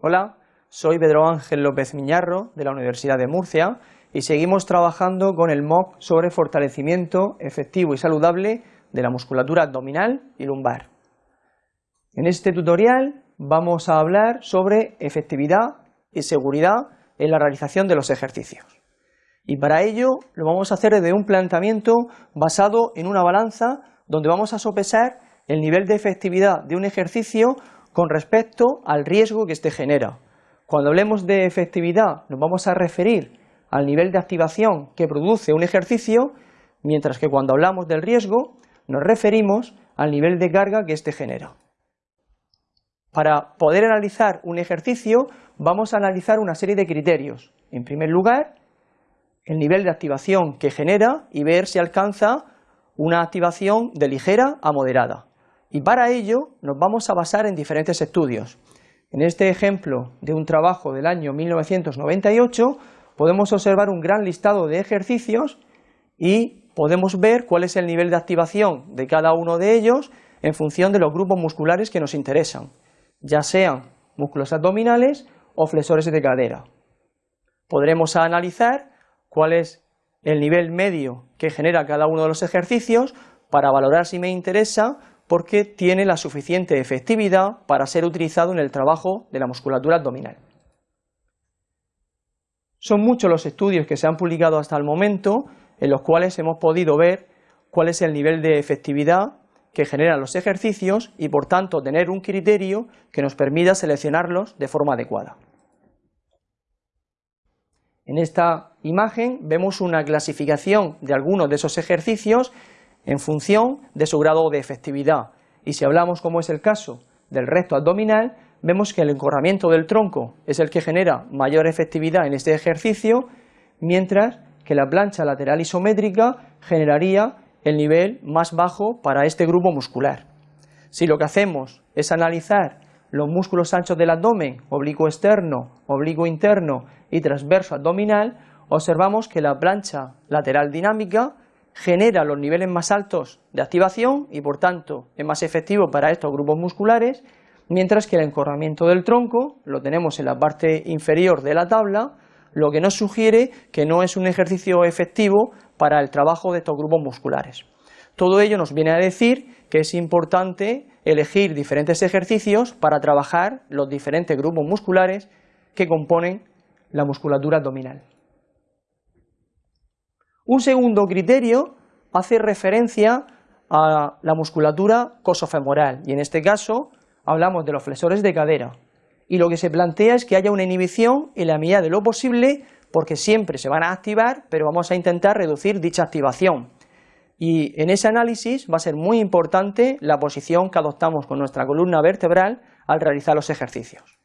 Hola, soy Pedro Ángel López Miñarro de la Universidad de Murcia y seguimos trabajando con el MOOC sobre fortalecimiento efectivo y saludable de la musculatura abdominal y lumbar. En este tutorial vamos a hablar sobre efectividad y seguridad en la realización de los ejercicios. Y para ello lo vamos a hacer desde un planteamiento basado en una balanza donde vamos a sopesar el nivel de efectividad de un ejercicio con respecto al riesgo que éste genera. Cuando hablemos de efectividad nos vamos a referir al nivel de activación que produce un ejercicio, mientras que cuando hablamos del riesgo nos referimos al nivel de carga que éste genera. Para poder analizar un ejercicio vamos a analizar una serie de criterios. En primer lugar, el nivel de activación que genera y ver si alcanza una activación de ligera a moderada. Y para ello nos vamos a basar en diferentes estudios. En este ejemplo de un trabajo del año 1998 podemos observar un gran listado de ejercicios y podemos ver cuál es el nivel de activación de cada uno de ellos en función de los grupos musculares que nos interesan, ya sean músculos abdominales o flexores de cadera. Podremos analizar cuál es el nivel medio que genera cada uno de los ejercicios para valorar si me interesa porque tiene la suficiente efectividad para ser utilizado en el trabajo de la musculatura abdominal. Son muchos los estudios que se han publicado hasta el momento en los cuales hemos podido ver cuál es el nivel de efectividad que generan los ejercicios y por tanto tener un criterio que nos permita seleccionarlos de forma adecuada. En esta imagen vemos una clasificación de algunos de esos ejercicios en función de su grado de efectividad. Y si hablamos, como es el caso, del recto abdominal, vemos que el encorramiento del tronco es el que genera mayor efectividad en este ejercicio, mientras que la plancha lateral isométrica generaría el nivel más bajo para este grupo muscular. Si lo que hacemos es analizar los músculos anchos del abdomen, oblicuo externo, oblicuo interno y transverso abdominal, observamos que la plancha lateral dinámica genera los niveles más altos de activación y por tanto es más efectivo para estos grupos musculares, mientras que el encorramiento del tronco lo tenemos en la parte inferior de la tabla, lo que nos sugiere que no es un ejercicio efectivo para el trabajo de estos grupos musculares. Todo ello nos viene a decir que es importante elegir diferentes ejercicios para trabajar los diferentes grupos musculares que componen la musculatura abdominal. Un segundo criterio hace referencia a la musculatura cosofemoral y en este caso hablamos de los flexores de cadera y lo que se plantea es que haya una inhibición en la medida de lo posible porque siempre se van a activar pero vamos a intentar reducir dicha activación y en ese análisis va a ser muy importante la posición que adoptamos con nuestra columna vertebral al realizar los ejercicios.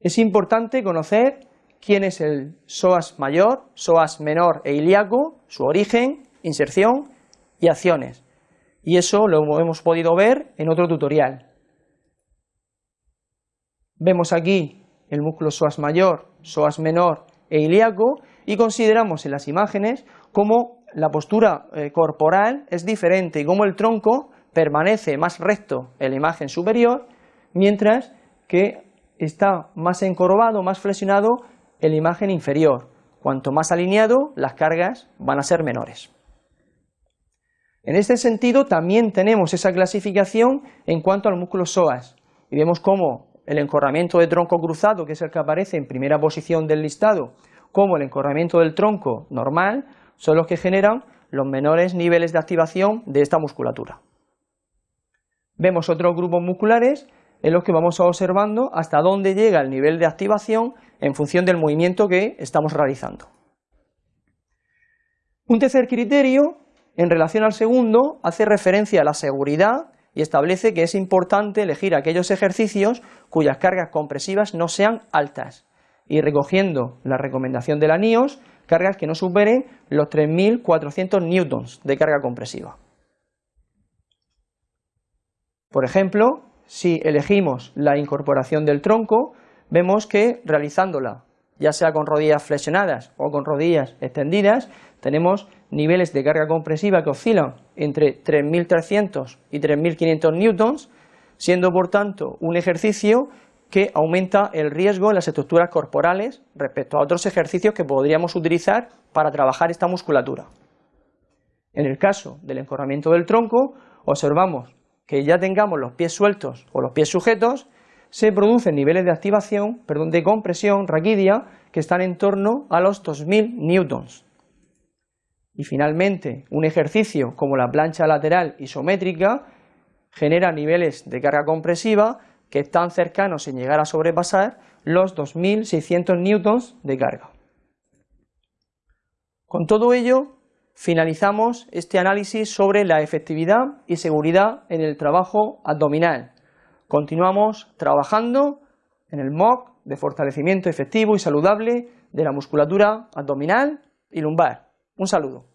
Es importante conocer quién es el psoas mayor, psoas menor e ilíaco, su origen, inserción y acciones. Y eso lo hemos podido ver en otro tutorial. Vemos aquí el músculo psoas mayor, psoas menor e ilíaco y consideramos en las imágenes cómo la postura eh, corporal es diferente y cómo el tronco permanece más recto en la imagen superior, mientras que está más encorvado, más flexionado en la imagen inferior. Cuanto más alineado, las cargas van a ser menores. En este sentido, también tenemos esa clasificación en cuanto al músculo psoas, y vemos cómo el encorramiento de tronco cruzado, que es el que aparece en primera posición del listado, como el encorramiento del tronco normal, son los que generan los menores niveles de activación de esta musculatura. Vemos otros grupos musculares en los que vamos observando hasta dónde llega el nivel de activación en función del movimiento que estamos realizando. Un tercer criterio, en relación al segundo, hace referencia a la seguridad y establece que es importante elegir aquellos ejercicios cuyas cargas compresivas no sean altas y recogiendo la recomendación de la NIOS, cargas que no superen los 3.400 newtons de carga compresiva. Por ejemplo, si elegimos la incorporación del tronco, vemos que realizándola, ya sea con rodillas flexionadas o con rodillas extendidas, tenemos niveles de carga compresiva que oscilan entre 3.300 y 3.500 newtons, siendo por tanto un ejercicio que aumenta el riesgo en las estructuras corporales respecto a otros ejercicios que podríamos utilizar para trabajar esta musculatura. En el caso del encorramiento del tronco, observamos que ya tengamos los pies sueltos o los pies sujetos, se producen niveles de activación, perdón, de compresión raquídea que están en torno a los 2000 newtons. Y finalmente, un ejercicio como la plancha lateral isométrica genera niveles de carga compresiva que están cercanos en llegar a sobrepasar los 2600 newtons de carga. Con todo ello, finalizamos este análisis sobre la efectividad y seguridad en el trabajo abdominal. Continuamos trabajando en el MOOC de fortalecimiento efectivo y saludable de la musculatura abdominal y lumbar. Un saludo.